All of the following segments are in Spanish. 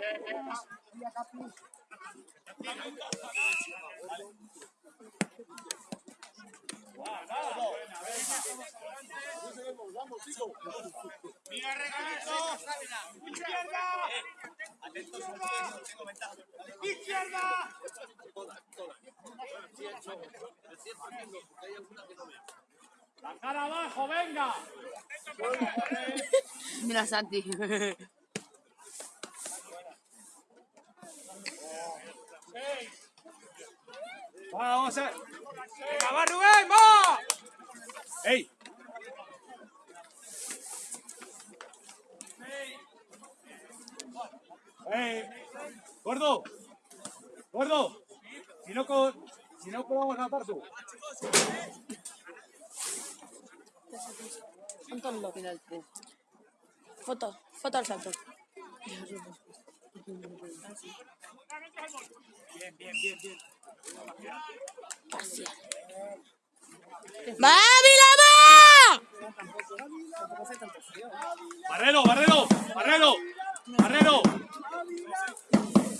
Mira. La cara abajo, venga. Mira, Santi. Va, vamos a. Venga, Rubén, va. ¡Ey! ¡Ey! ¡Gordo! ¡Gordo! Si no, co- si no a matar tú. Cuéntalo final. Foto, foto al salto. Bien, bien, bien, bien. Barrero, Barrero, Barrero, Barrero.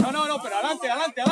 No, no, no, pero adelante, adelante, adelante,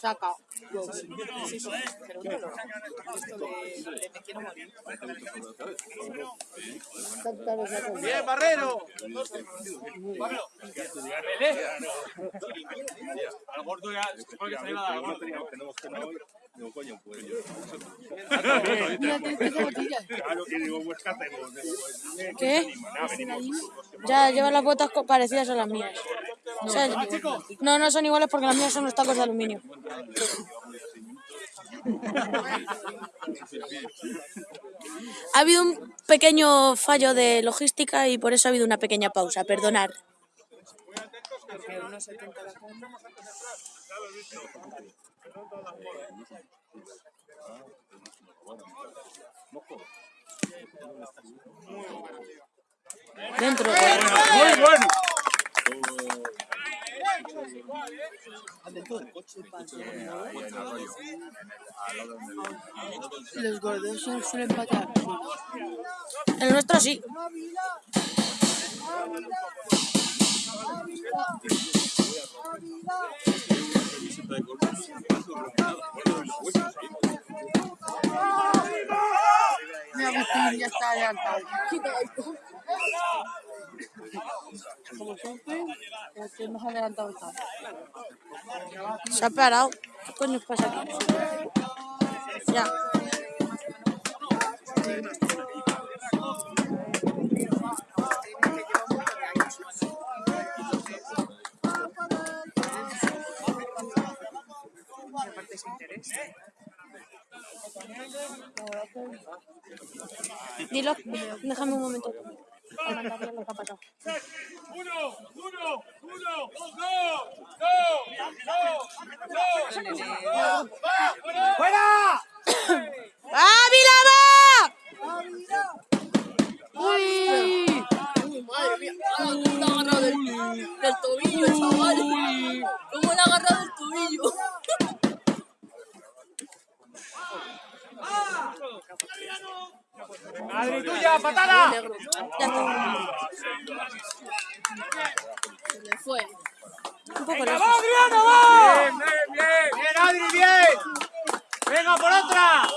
Saca. Sí, sí, pero un dolor. Esto de, de me quiero morir. Bien, Barrero. Barrero. Mele. Al gordo ya, supongo que se le iba a dar al gordo. Digo, coño, pues yo. Mira, tienes que zapatillas. Claro, y digo, pues ¿qué. Ya, lleva las botas parecidas a las mías. O sea, no, no son iguales porque las mías son los tacos de aluminio. Ha habido un pequeño fallo de logística y por eso ha habido una pequeña pausa. Perdonar. Porque unos 70 la cama. Dentro. Muy bueno. Los gordos suelen patear. El nuestro sí. Mira, Agustín ya está adelantado. Como siempre, el que más adelantado está. Se ha parado. ¿Qué coño pasa aquí? Ya. Interés. Dilo, déjame un momento. Para mandarle. Uno, uno, uno, go, go, go, go. ¡Fuera! ¡Ah, Vilama! ¡Uy! Madre mía, la ha agarrado del, del tobillo, chaval. ¿Cómo le ha agarrado el tobillo? Adri, tuya, patada. Ya está. Se le fue. Un poco ¡Venga, lejos. va, Adriano, va! Bien, bien, bien. Bien, Adri, bien. Venga, por otra.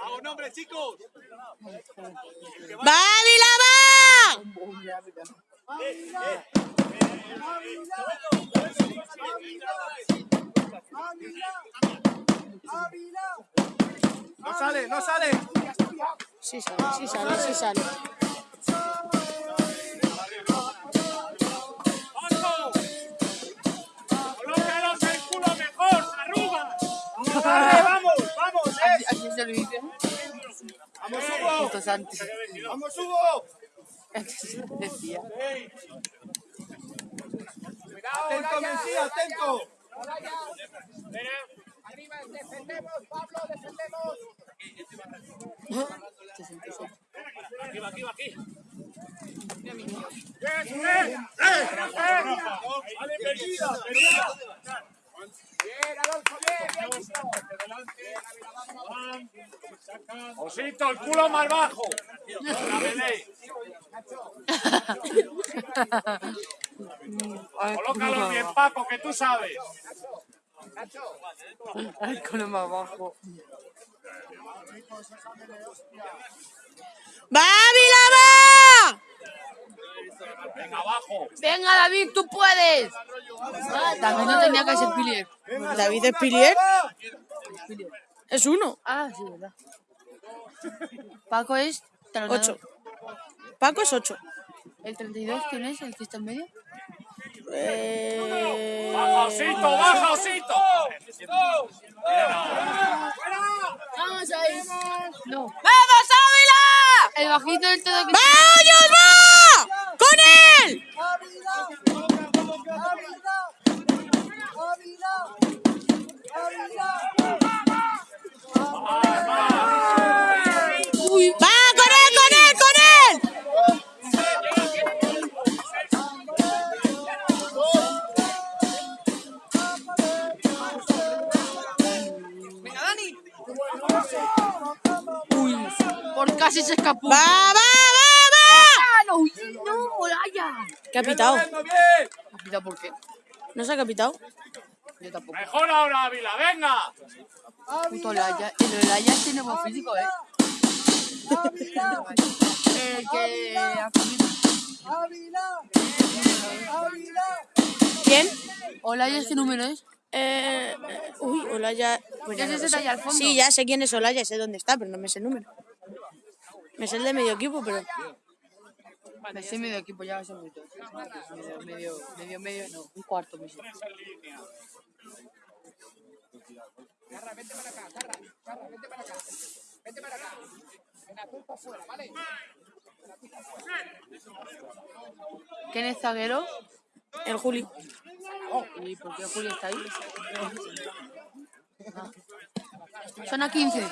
Vamos, nombre, chicos. ¡Va, Ávila, va! No sale, no sale. Sí sale, sí sale, sí sale. ¡Colócalos el culo mejor, arruga! Vamos, vamos, eh. Así se lo dice. Vamos, Hugo. Vamos, Hugo. Decía. Atento, Messi, atento. Aquí, aquí, aquí. ¡Eh, eh! ¡Vale, perdida, perdida! Osito, el culo más bajo. Colócalo bien, Paco, que tú sabes. Ay, con el más bajo. ¡Va, Ávila, va! Venga, abajo. Venga, David, tú puedes. David no tenía que ser Pilier. David es Pilier. Es uno. Ah, sí, verdad. Paco es talonador. Ocho. Paco es ocho. ¿El 32 quién es? ¿El que está en medio? Eh... Baja, Osito, baja, Osito. Vamos ahí. No. ¡Vamos, Ávila! El bajito del todo que... ¡Vamos, ¿Qué ha pitado? Yendo bien. Mira por qué. ¿No se ha capitado? Yo tampoco. Mejor ahora, Ávila, venga. Puto Olaya. El Olaya tiene buen físico, ¿eh? El que... ha comido. ¿Quién? Olaya, ¿qué número es? Eh, uy, Olaya. Pues ya ¿Es no ese lo sé. de allá al fondo? Sí, ya sé quién es Olaya, sé dónde está, pero no me sé el número. Me sé el de medio equipo, pero. Me sé medio equipo, ya sé mucho. Medio, medio, medio, medio, no, un cuarto me sé. ¿Quién es zaguero? El Juli. ¿Y por qué Julio está ahí? Ah. Son a 15.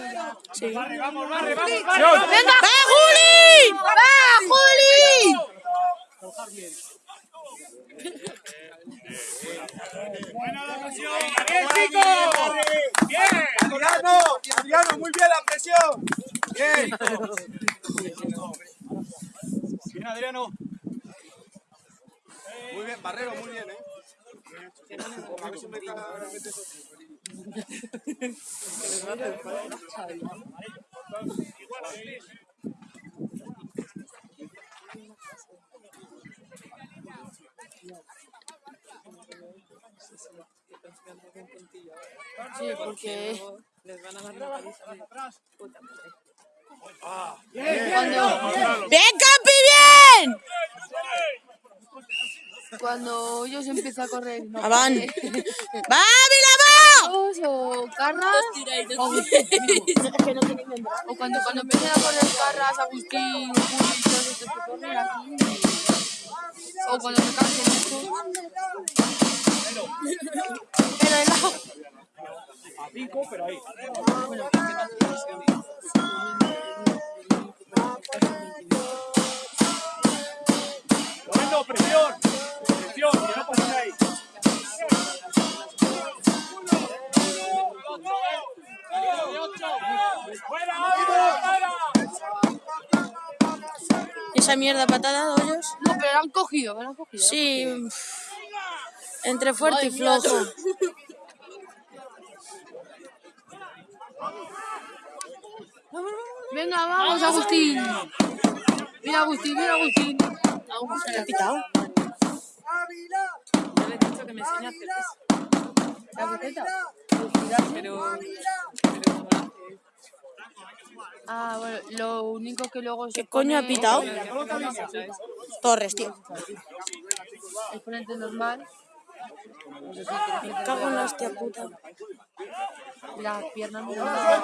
Sí. Vamos, vamos, vamos, vamos. ¡Venga! ¡Va, Juli! ¡Va, Juli! ¡Bien, chicos! ¡Bien! Adriano, Adriano, muy bien la presión. ¡Bien! Bien, Adriano. Muy bien, Barrero, muy bien, ¿eh? A ver si me cae realmente eso. Sí, porque cuando, ¡Bien, Campi, bien! Cuando ellos empiezan a correr, no, van. eh, ¡Va! Carlos o Carras, o, o cuando, cuando empiezan a correr Carras, Agustín, Juli, todos estos que corren aquí. O cuando se cansen estos. Pero. A cinco, pero ahí. Bueno, Esa mierda patada hoyos. No, pero lo han cogido, lo han cogido. Sí. Entre fuerte y flojo. Venga, vamos, Agustín. Mira, Agustín, mira, Agustín. Agustín. ¿Te ha pitado? Yo le he dicho que me enseñe a hacer eso. ¿La receta? Pero... pero la. Ah, bueno, lo único que luego se ¿Qué coño ha pitado? Torres, tío. El frente normal. Me cago en la hostia puta. y Las piernas normales.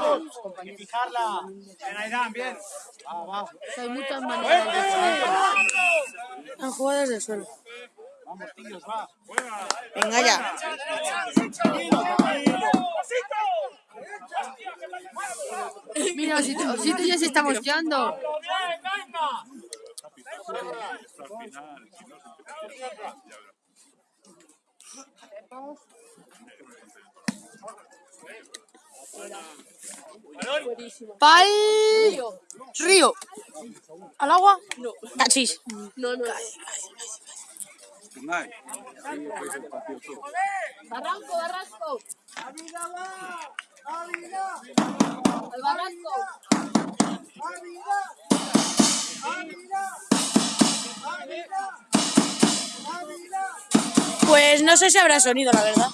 Hay que fijarla. Bien, Airán, bien. Va, va. Sea, hay muchas maneras de hacer. Han jugado desde el suelo. Vamos, tíos, va. Venga ya. Mira, Osito, Osito ya se está mosqueando. Pal río. ¿Al agua? No. Cachis. No, no. Barranco, barranco. Al barranco. Pues no sé si habrá sonido, la verdad.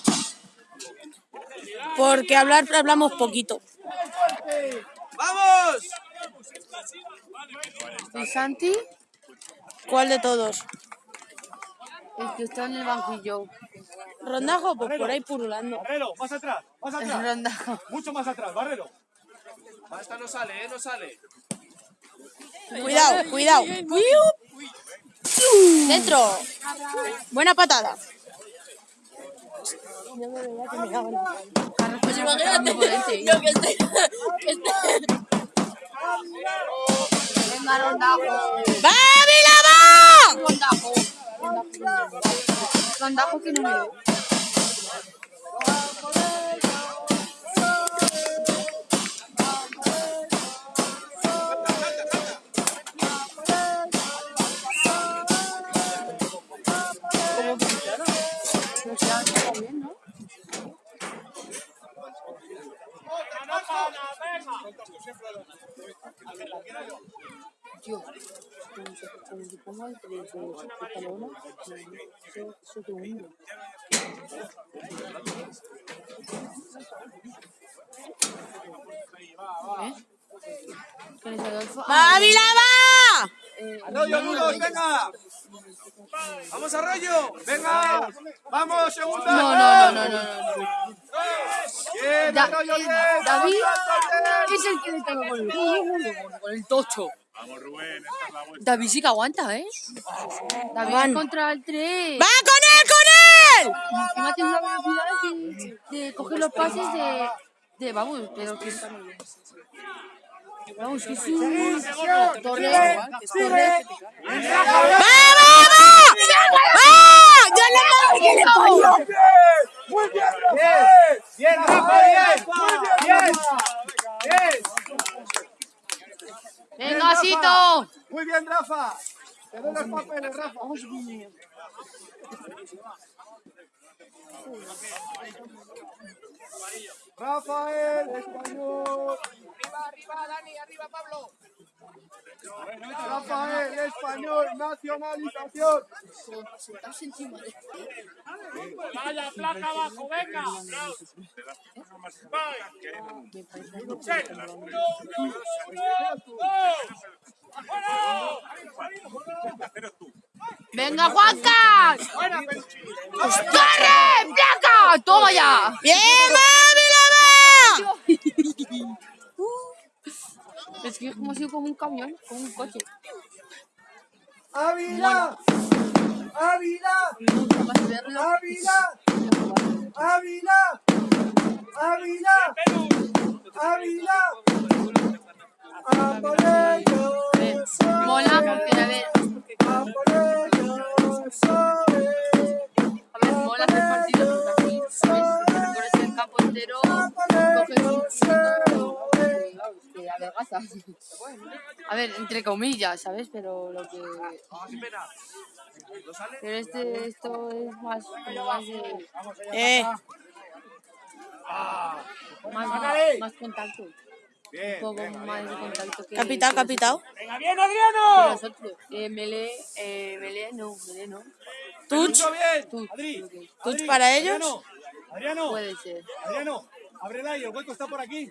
Porque hablar hablamos poquito. ¡Vamos! ¿Y Santi? ¿Cuál de todos? El que está en el banquillo. Rondajo, pues por ahí purulando. Barrero, más atrás, más atrás. rondajo. Mucho más atrás, Barrero. Esta no sale, ¿eh? No sale. Cuidado, cuidado. Dentro. Buena patada. Pues imagínate. Yo que esté. Que esté. Venga, que no me veo. Tío, cuando se, cuando se ponga el de de pantalona, eso, eso te hunde. ¿Eh? ¿Quién es Adolfo? Ah, ¡Va, Vilama! eh, Arroyo, Nudos, venga. Vamos, Arroyo. Venga. Vamos, segunda. No, no, no, no, no. David es el que le con el tocho. Vamos, Rubén, esta es la vuelta. David sí que aguanta, ¿eh? David Van. contra el 3. ¡Va con él, con él! Encima tiene una velocidad de, de coger los pases de, de vamos, pero que Vamos, que es un Torres, igual, que es Torres. ¡Va, va, va! ¡Va! ¡Ya le parió! Muy bien, Rafa. Bien, Rafa, bien. Bien. Bien. ¡Venga, Sito! Muy bien, Rafa. Te doy los papeles, Rafa. Rafael, español. Arriba, arriba, Dani, arriba, Pablo. Rafael, español, nacionalización. Vaya, placa abajo, venga. ¡Venga, Juanca! ¡Corre! ¡Placa! ¡Toma ya! ¡Bien, va, Es que hemos ido como un camión, como un coche. ¡Ávila! ¡Ávila! Me gusta más verlo. ¡Ávila! ¡Ávila! ¡Ávila! ¡Ávila! ¡A por ellos! Mola porque, a ver, ¡A por a ver, mola hacer partidos así, ¿sabes? Recorres el campo entero, coges un A ver, entre comillas, ¿sabes? Pero lo que... Pero este, esto es más, como más de... Eh, Más, más contacto. Un poco más de contacto que... capitao, capitao. ¡Venga, bien, Adriano! nosotros. Eh, melee, eh, melee no, melee no. Bien. Adri, touch Adri, para ellos. Adriano, Adriano, puede ser. Adriano, ábrela y el hueco está por aquí.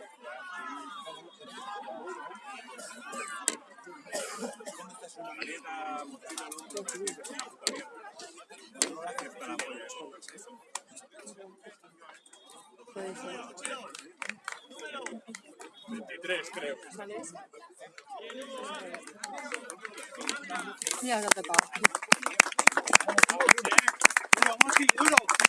Puede ser. 23, creo. Mira, no te pago. Duro, Monsi, duro.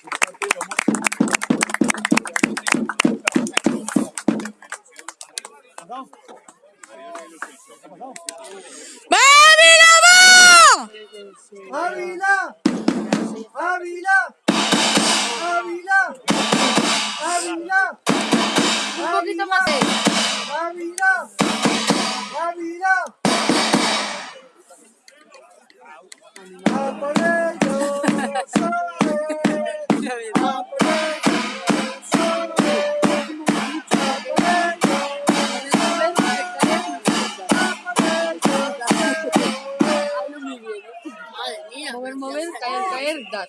Mover, caer, caer, dar.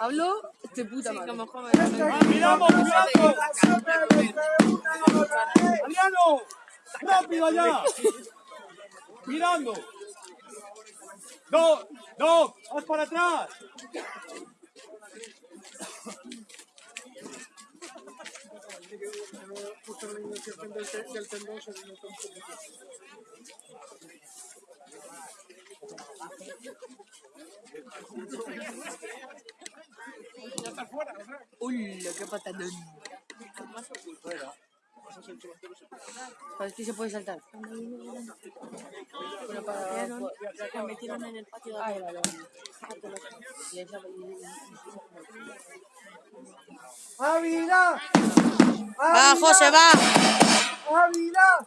Hablo de puta madre. Ah, miramos, miramos. Adriano, rápido allá. Mirando. No, no, haz para atrás. Uy, qué patadón. ¿Sabes que se puede saltar? Pero para... La metieron en el patio de Ay, vale, vale. Y esa- ¡Ávila! Va, José, va. ¡Ávila!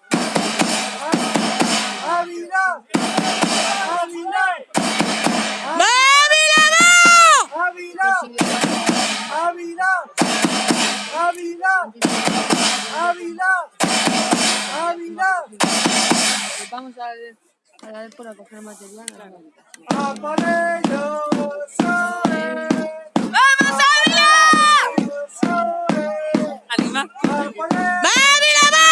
¡Ávila! ¡Ávila! ¡Va, Ávila! ¡Ávila! ¡Ávila! ¡Ávila! ¡Ávila! Vamos a ver, a ver por a coger material. a ver. ¡A por ellos! ¡Vamos, Ávila! Anima. ¡A por ellos! ¡Va, Ávila, va!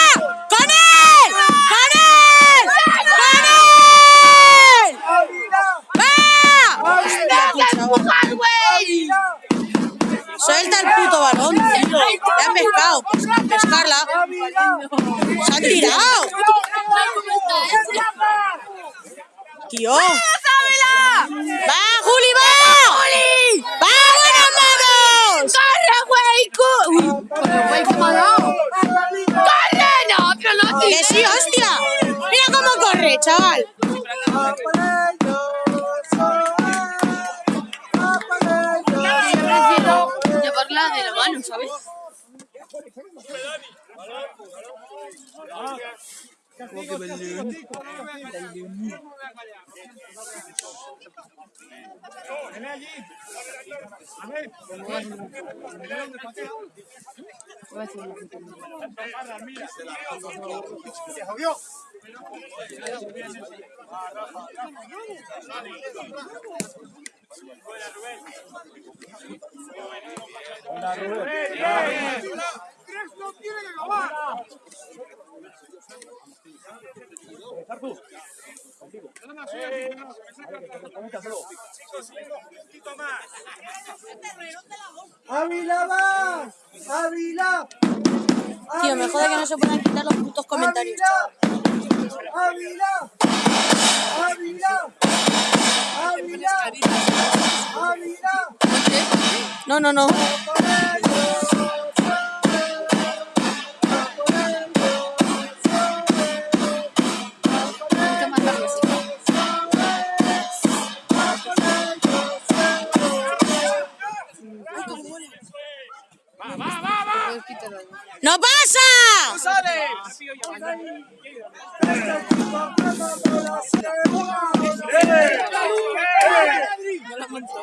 ¡Con él! ¡Con él! ¡Con él! ¡Ávila! ¡Va! ¡Ávila! ¡Ávila! Suelta el puto balón, tío. Te han pescado. Se han tirado. Tío. ¡Va, Juli, va! ¡Juli! ¡Va, buenos magos! ¡Corre. ¡Corre! No, pero no ¡Que sí, hostia! Mira cómo corre, chaval. De la mano, ¿sabes? Ven allí. A ver. Voy a hacer una foto. Se jodió. Esto tiene que acabar. Ávila va. Ávila. Tío, me jode que no se puedan quitar los putos comentarios. Ávila. Ávila. Ávila. Ávila. No, no, no. Pasa!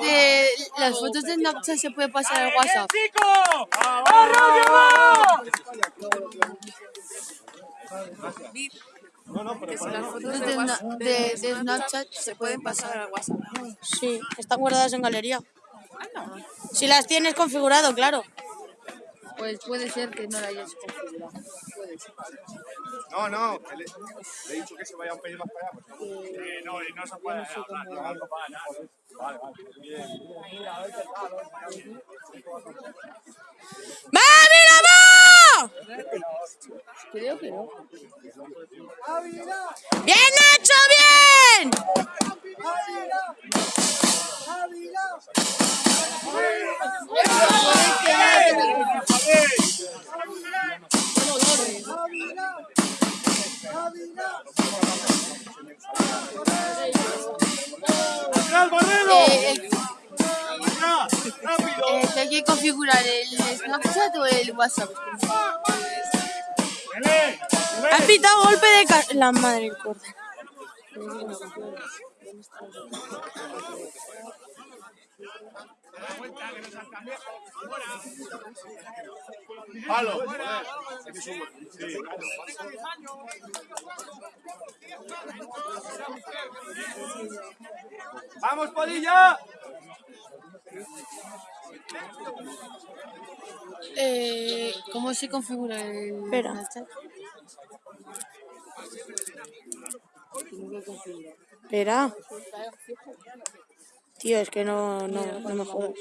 Eh, las fotos de Snapchat se puede pasar al WhatsApp. Las fotos de, na- de- de Snapchat se pueden pasar al WhatsApp. Sí, están guardadas en galería. Si las tienes configurado, claro. Pues puede ser que no la hayas configurado. Puede ser. No, no, le, le he dicho que se vaya un pelín más para allá. pues. Eh, no, y no se puede hablar, no, no, no, para nada. Vale, vale. Bien. ¡Va, mira, va! Creo que no. ¡Bien, Nacho, bien! Eh, ¿Hay que configurar el Snapchat o el WhatsApp? Has pitado golpe de ca... La madre del. ¡Palo! ¡Vamos, Padilla! Eh, ¿Cómo se configura el Espera. Snapchat? Espera. Tío, es que no, no, no me jodas.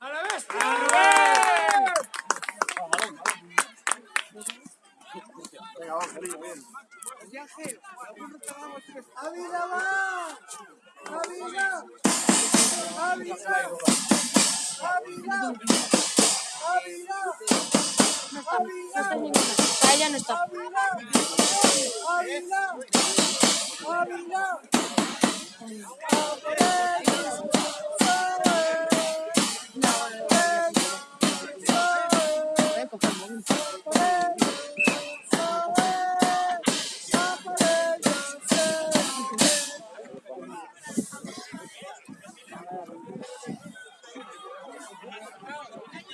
No, pero son de Snapchat. Ah, no, por ti. ¡A la vez! Ávila va. Ávila. Ávila. Ávila. Ávila. Ávila. Ya no está. Ávila. Ávila. Ávila.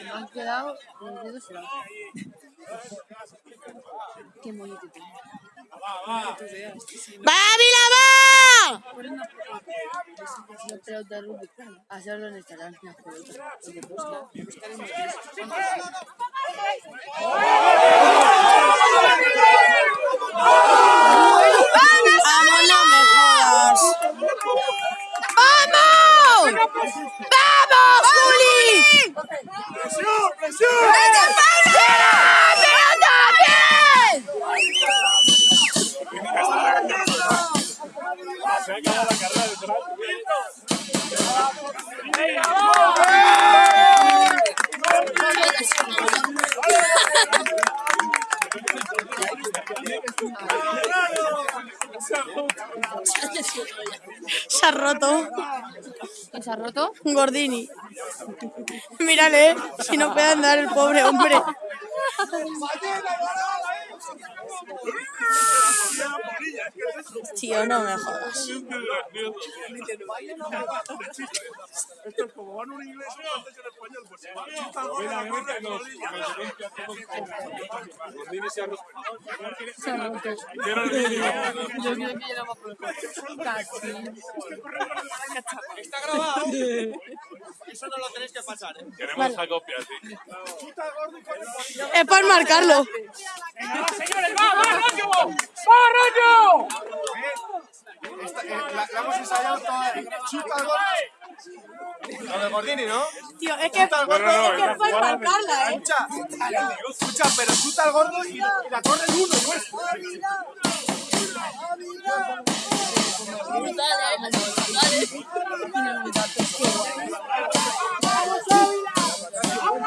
Me han quedado los dedos. Qué bonito tiene. ¡Va, Vila, va! Las pelotas. Porque busca, buscar en ¡Vamos, no me jodas! ¡Vamos! ¡Vamos, Juli! ¡Presión, presión! ¡Pelota, Gordini. Mírale, si no puede andar el pobre hombre. Tío, no me jodas. Esto es como van un inglés antes en español, pues Está grabado. Eso no lo tenéis que pasar, ¿eh? Queremos esa copia, sí. Es para marcarlo. Señores, va, va, rollo. Va, rollo. Esta- eh, la, la hemos ensayado toda. Chuta el gordo. Lo de Gordini, ¿no? Tío, es que, es que es para marcarla, eh. Escucha, escucha, pero chuta al gordo y, y la corre el uno, pues.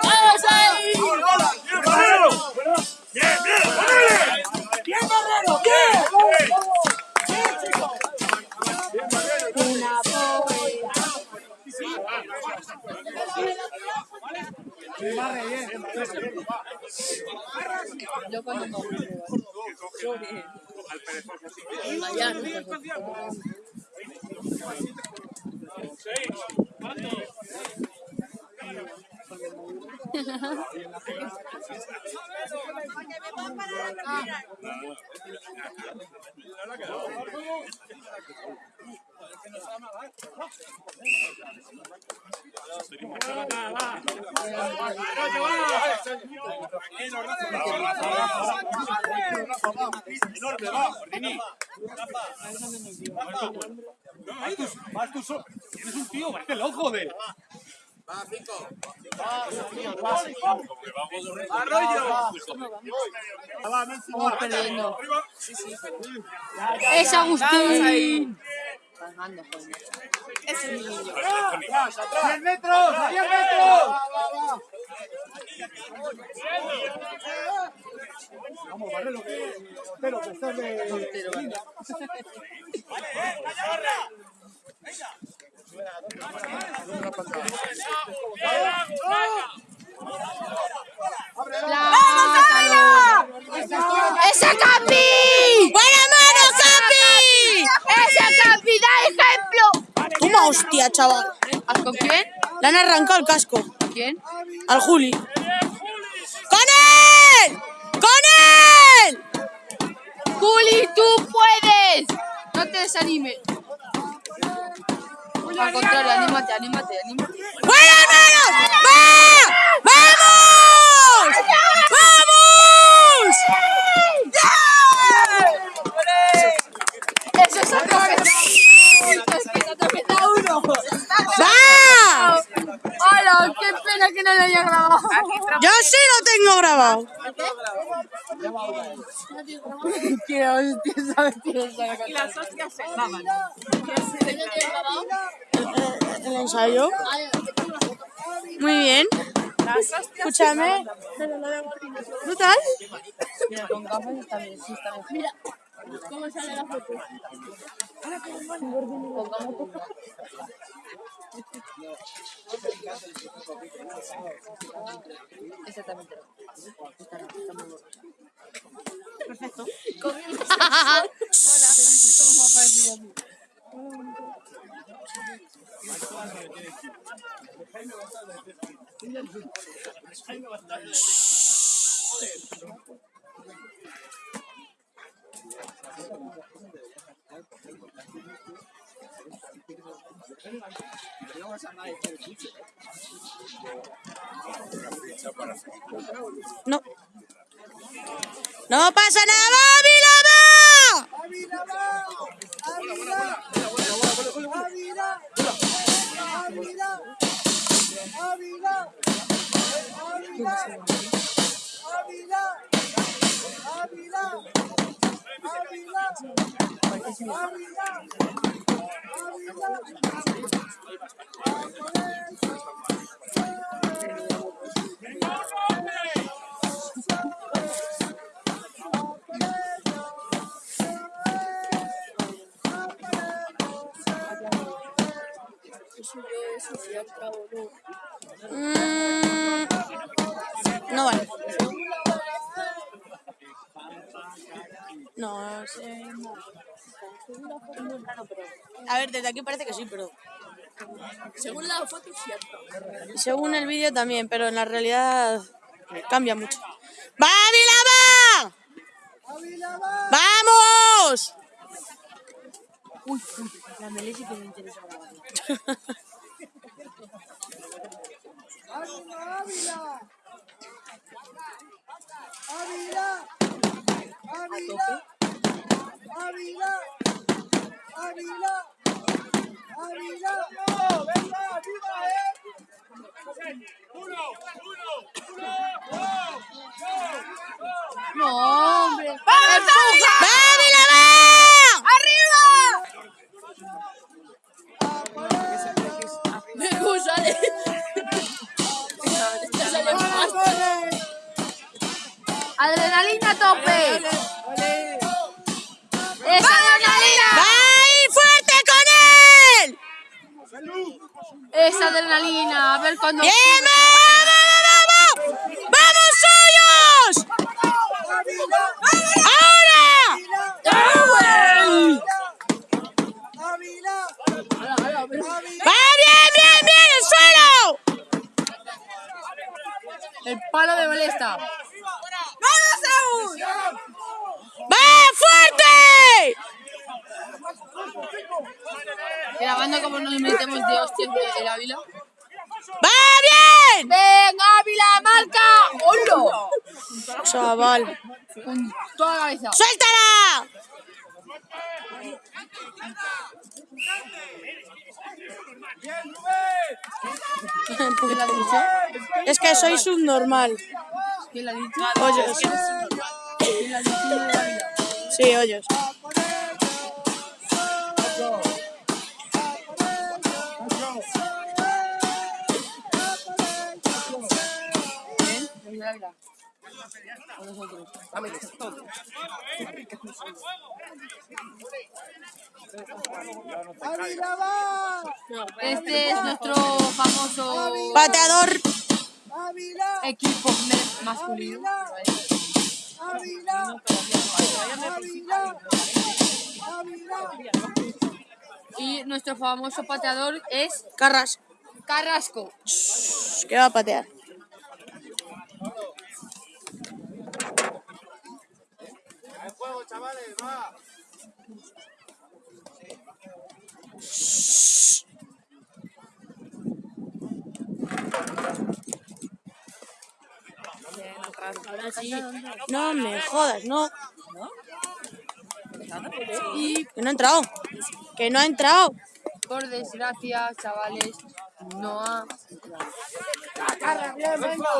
¡Vamos ahí! Yo cuando bien vas tú solo. Tienes un tío, parece loco, Va, cinco. Va, Arroyo. Es Agustín. El Vamos, Barrelo, que portero, que Venga. ¡Ese Capi! ¡Buena mano, Capi! ¡Ese Capi da ejemplo! Toma hostia, chaval. ¿Ah, ¿Con quién? Le han arrancado el casco. ¿Quién? Al Juli. ¡Con él! ¡Con él! ¡Juli, tú puedes! No te desanimes. Al contrario, anímate, anímate, anímate. ¡Buenas manos! ¡Va! ¡Vamos! ¡Vamos! ¡Eso es atropellar! ¡Es que uno! ¡Qué pena que no lo haya grabado! Yo sí lo tengo grabado. ¡Qué hostia! ¿Sabes qué? ¿Y las hostias se graban? El ensayo. Muy bien. Escúchame. Brutal. Mira, ¿Cómo sale la foto? Exactamente. Perfecto. Hola. ¿Cómo a. No. No pasa nada, Ávila. Mm, no vale. No sé. A ver, desde aquí parece que sí, pero Según la foto, cierto. según el vídeo también, pero en la realidad cambia mucho. ¡Va, Vilama! ¡Vamos! Uy, uy, la melé sí que me interesa grabarla. Ávila. Ávila. Ávila. Ávila. Ávila. Ávila. No, venga, arriba, eh. No, hombre. ¡Va, Vilama! Adrenalina tope. ¡Es adrenalina! ¡Va ahí fuerte con él! ¡Es adrenalina! A ver cuándo. ¡Bien, vamos, vamos, vamos! ¡Vamos suyos! ¡Ahora! ¡Va bien, bien, bien! ¡El suelo! El palo me molesta. ¡Va fuerte! Grabando como nos metemos de hostias el Ávila. ¡Va bien! ¡Venga, Ávila, marca! ¡Hola! Chaval. Con toda la cabeza. ¡Suéltala! ¿Qué le ha dicho? Es que soy subnormal. Sí, hoyos. Va. Este es nuestro famoso Pateador. Equipo masculino. Y nuestro famoso pateador es Carras. Carrasco. ¿Qué va a patear? Chavales! ¡Va! No me jodas, no. Y Que no ha entrado. Que no ha entrado. por desgracia, chavales, no ha.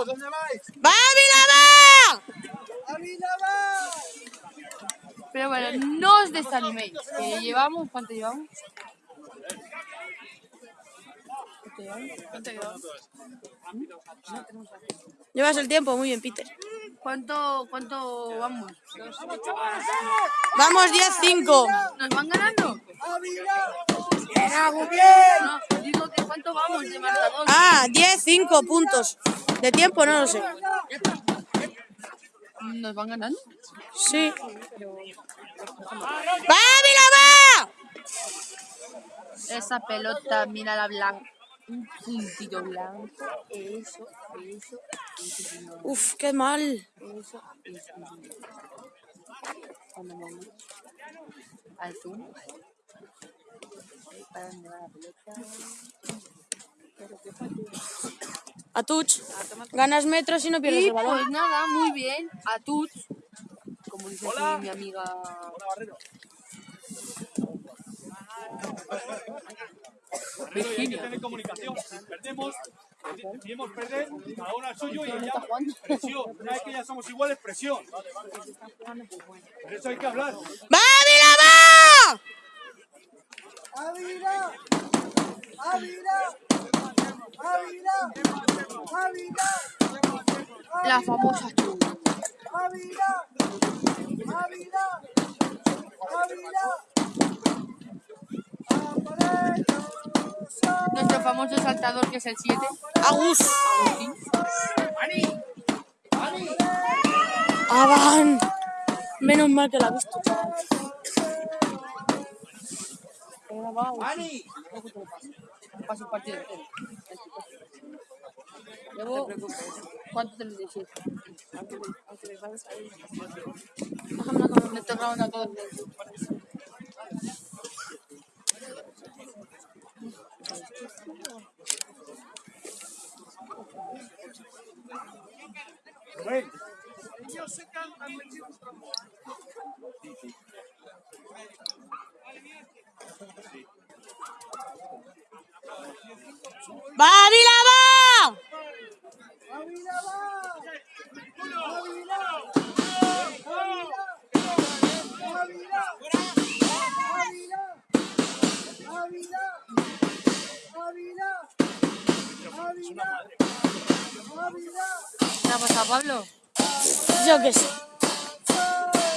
¿Dónde vais? ¡Va, Vilama! Ávila va. Pero bueno, no os desaniméis. Que llevamos, ¿cuánto llevamos? ¿Cuánto llevamos? Llevas el tiempo, muy bien, Peter. ¿Cuánto, cuánto vamos? Vamos 10-5. ¿Nos van ganando? No, digo que cuánto vamos de marcador. Ah, 10-5 puntos. De tiempo no lo sé. ¿Nos van ganando? Sí. ¡Va, Vilama! Esa pelota, mira la blanca. Un puntito blanco. Eso, eso, eso. Uf, qué mal. Eso, eso. Cuando vamos al zoom. ¿Para dónde va la pelota? A touch. Ganas metros y no pierdes Y el balón. pues nada, muy bien. A Tuts. Como dice aquí mi amiga. Virginia. Tener comunicación. Perdemos, decidimos perder, cada uno al suyo y ya presión. Una vez que ya somos iguales, presión. Por eso hay que hablar. ¡Va! Ávila. Ávila. Ávila. Ávila. La famosa. Aparello. Nuestro famoso saltador que es el 7. Agus. Agustín. Avan. Menos mal que la he visto, grabado. Paso partido entero. Llevo... ¿Cuánto 37? Déjame una cosa, me toca una cosa. Rubén. ¡Va, Vilama! ¿Qué ha pasado, Pablo? Yo qué sé.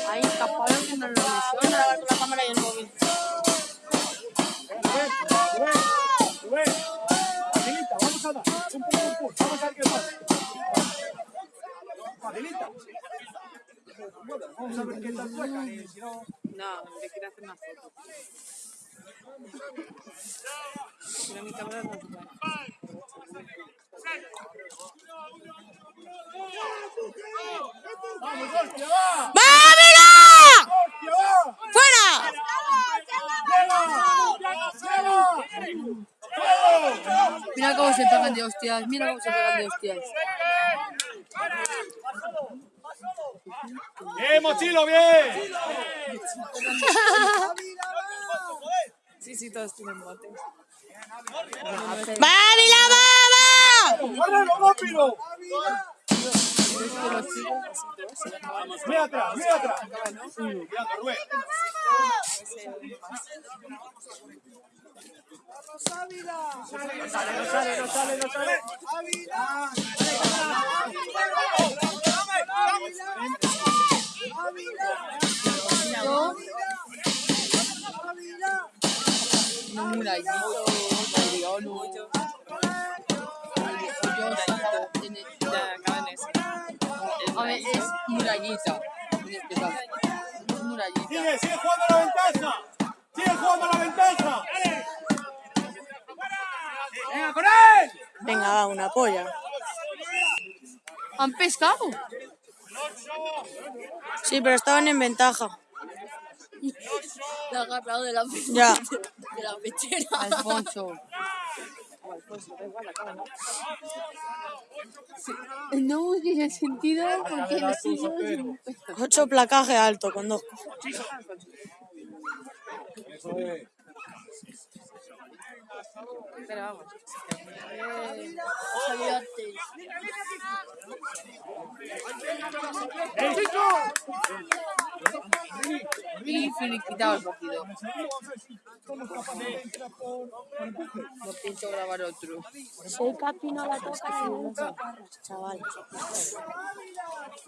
Ahí está Pablo que no lo lesiona. Con la cámara y el móvil. Vamos a dar. Un poco vamos a ver qué pasa. Facilita. Vamos a ver qué tal sueca y si no... No, le quiero hacer una foto. Mira mi cámara no se ¡Vamos, hostia, va! ¡Va, Vila! ¡Hostia, va! ¡Fuera! Mira cómo se pegan de hostias. Mira cómo se pegan de hostias. ¡Bien, Mochilo, bien! Sí, sí, todos tienen botes. ¡Va, Vila, va, va! ¡Córrelo, rápido! Muy atrás, muy atrás. Rubén. No sale, no sale, no sale, no sale. No murallito, Mariano. Murallita. Es murallita. Sigue, sigue jugando a la ventaja. Sigue jugando a la ventaja. ¡Venga, con él! Venga, va, una polla. ¿Han pescado? Sí, pero estaban en ventaja. Le ha agarrado de la, Ya. de la pechera. Alfonso. No busques el sentido porque. Ocho placaje alto con dos. Pero vamos. ¡Eh! Y finiquitado el partido. No pienso grabar otro. Soy Capi, no la toca Chaval.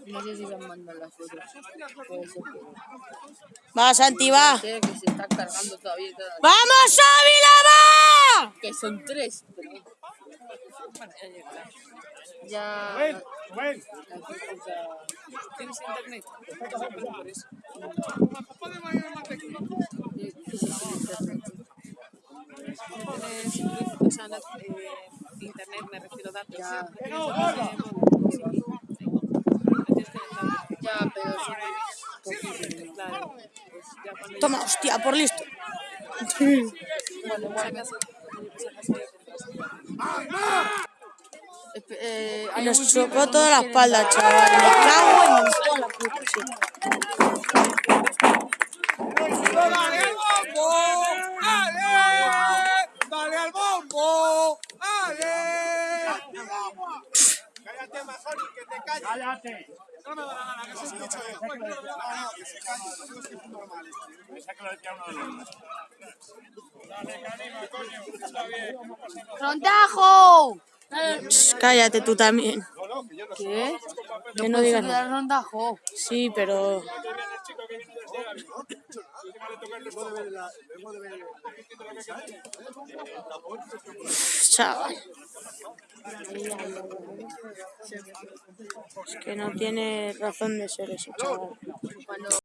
No sé si se han mandado las fotos. Puede ser que Va, Santi, va. que se está cargando todavía. ¡Vamos, Ávila, va! Que son tres. Pero... Ya. ¿Tienes internet? O sea, no, eh, internet, me refiero a datos. Ya. Eh. Ya, pero. Claro. Toma, hostia, por listo. Eh, Y nos pero toda la espalda, chaval. Me cago en toda la puta. ¡Dale al bombo! ¡Ale! ¡Dale al bombo! ¡Ale! Cállate, Majoni, que te calles. Cállate. No da la gana, que. No, no, que se. ¡Rondajo! Shh, Cállate tú también. ¿Qué? Que no digas. Sí, pero. Chaval. Es que no tiene razón de ser eso, chaval.